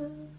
Uh-huh.